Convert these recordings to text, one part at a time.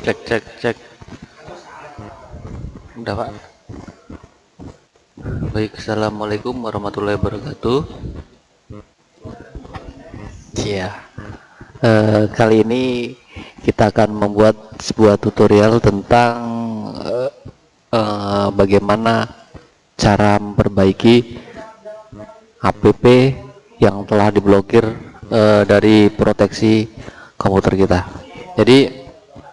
cek cek cek. Udah pak. Baik assalamualaikum warahmatullahi wabarakatuh. Ya uh, kali ini kita akan membuat sebuah tutorial tentang uh, uh, bagaimana cara memperbaiki app yang telah diblokir uh, dari proteksi komputer kita. Jadi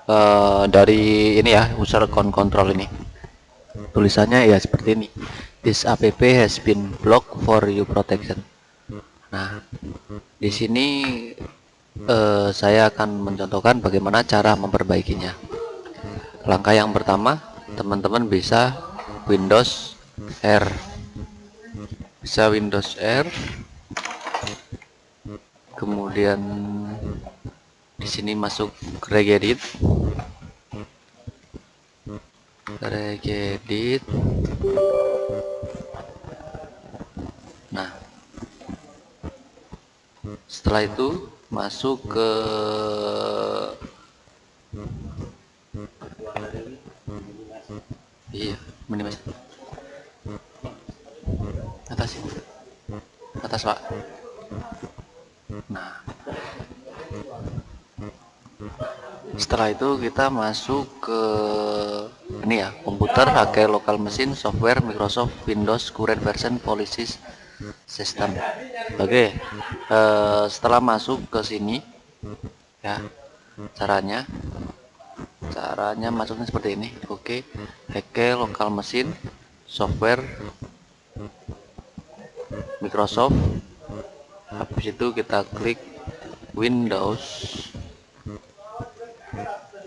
uh, dari ini ya user account control ini. Tulisannya ya seperti ini. This app has been blocked for you protection. Nah di sini uh, saya akan mencontohkan bagaimana cara memperbaikinya. Langkah yang pertama teman-teman bisa Windows R. Bisa Windows R. Kemudian di sini masuk regedit regedit nah. Setelah itu masuk ke iya minimal atas. Atas pak. Nah setelah itu kita masuk ke ini ya komputer pakai lokal mesin software Microsoft Windows current version policies system oke okay. uh, setelah masuk ke sini ya caranya caranya masuknya seperti ini oke okay. lokal mesin software Microsoft habis itu kita klik Windows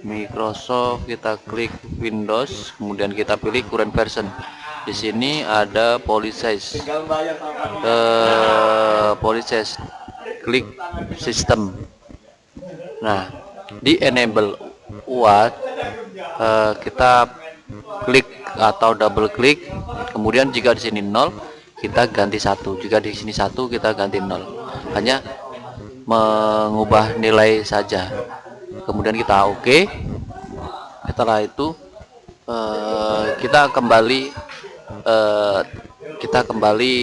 Microsoft kita klik Windows kemudian kita pilih current version. Di sini ada policies uh, policies klik system nah di enable what uh, kita klik atau double klik. Kemudian jika di sini nol kita ganti satu. Jika di sini satu kita ganti nol. Hanya mengubah nilai saja kemudian kita oke okay. setelah itu uh, kita kembali uh, kita kembali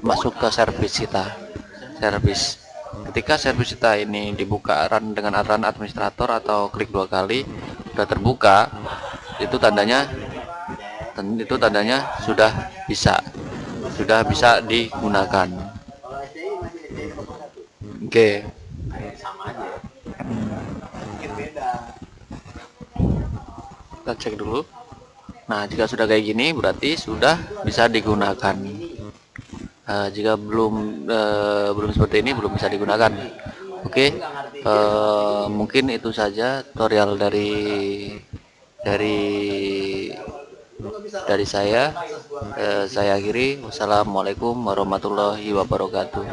masuk ke servis kita servis ketika servis kita ini dibuka run dengan aturan administrator atau klik dua kali sudah terbuka itu tandanya itu tandanya sudah bisa sudah bisa digunakan oke okay. Kita cek dulu. Nah jika sudah kayak gini berarti sudah bisa digunakan. Uh, jika belum uh, belum seperti ini belum bisa digunakan. Oke okay. uh, mungkin itu saja tutorial dari dari dari saya. Eh, saya akhiri. Wassalamualaikum warahmatullahi wabarakatuh